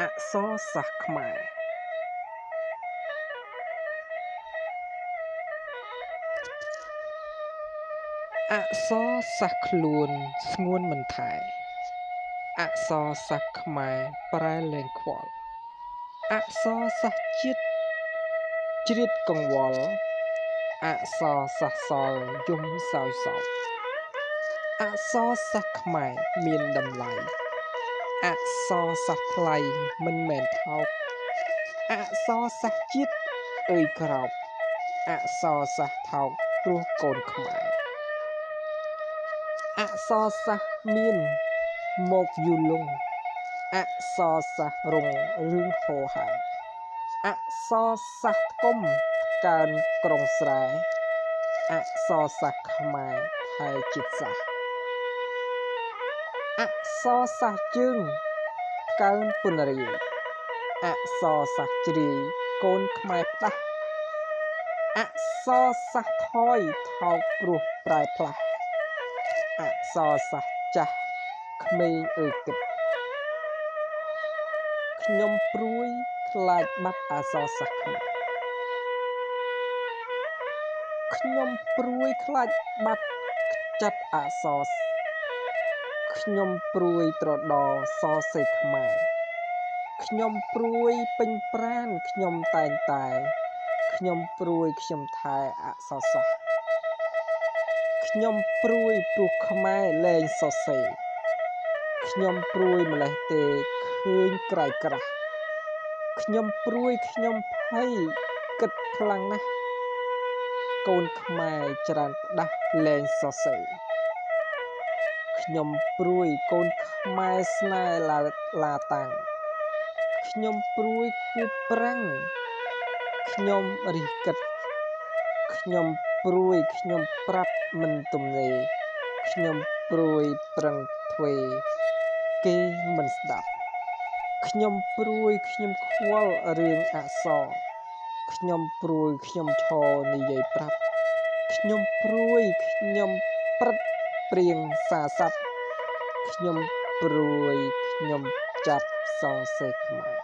អក្សរសាស្ត្រខ្មែរអក្សរសាស្ត្រខ្លួនស្ងួនមិនថែអក្សរសាស្ត្រខ្មែរប្រែលែងខ្វល់អក្សរសាស្ត្រជាតិជ្រៀតកង្វល់អក្សរសាស្ត្រសល់យំសោយសោកអក្សរសាស្ត្រខ្មែរមានតម្លៃ អក្សរសាស្ត្រថ្លៃមិនមែនថោកអក្សរសាស្ត្រជាតិអើយក្រោបអក្សរសាស្ត្រថោកព្រោះកូនខ្មែរអក្សរសាស្ត្រមានមកយូរលងអក្សរសាស្ត្ររងរឿងហោហែអក្សរសាស្ត្រគុំកើនក្រុងស្រែអក្សរសាស្ត្រខ្មែរថែជាតិសាស្ត្រ អក្សរសាស្ត្រជើងកើនពុនរាយអក្សរសាស្ត្រជ្រាយកូនខ្មែរផ្ដាស់អក្សរសាស្ត្រថយថោកព្រោះប្រែផ្លាស់អក្សរសាស្ត្រចាស់ក្មេងអើយគិតខ្ញុំព្រួយខ្លាចបាត់អក្សរសាស្ត្រខ្មែរខ្ញុំព្រួយខ្លាចបាត់ចិត្តអក្សរ ខ្ញុំព្រួយត្រដោសរសេរខ្មែរខ្ញុំព្រួយពេញប្រានខ្ញុំតែងតែ ខ្ញុំព្រួយខ្ញុំថែអក្សរសាស្ត្រខ្ញុំព្រួយព្រោះខ្មែរលែងសរសេរខ្ញុំព្រួយម្លេះទេឃើញក្រៃក្រាស់ខ្ញុំព្រួយខ្ញុំភ័យគិតខ្លាំងណាស់កូនខ្មែរច្រើនផ្ដាស់លែងសរសេរ ខ្ញុំព្រួយកូនខ្មែរស្នេហ៍ឡាឡាតាំងខ្ញុំព្រួយខួបប្រាំងខ្ញុំរិះគិតខ្ញុំព្រួយខ្ញុំប្រាប់មិនទំនេរខ្ញុំព្រួយប្រឹងធ្វើគេមិនស្ដាប់ខ្ញុំព្រួយខ្ញុំខ្វល់រឿងអក្សរខ្ញុំព្រួយខ្ញុំឈរនិយាយប្រាប់ខ្ញុំព្រួយខ្ញុំព្រឹត្ត ព្រៀងសាស័ព្ទខ្ញុំព្រួយខ្ញុំចាប់សងសេខ្មែរ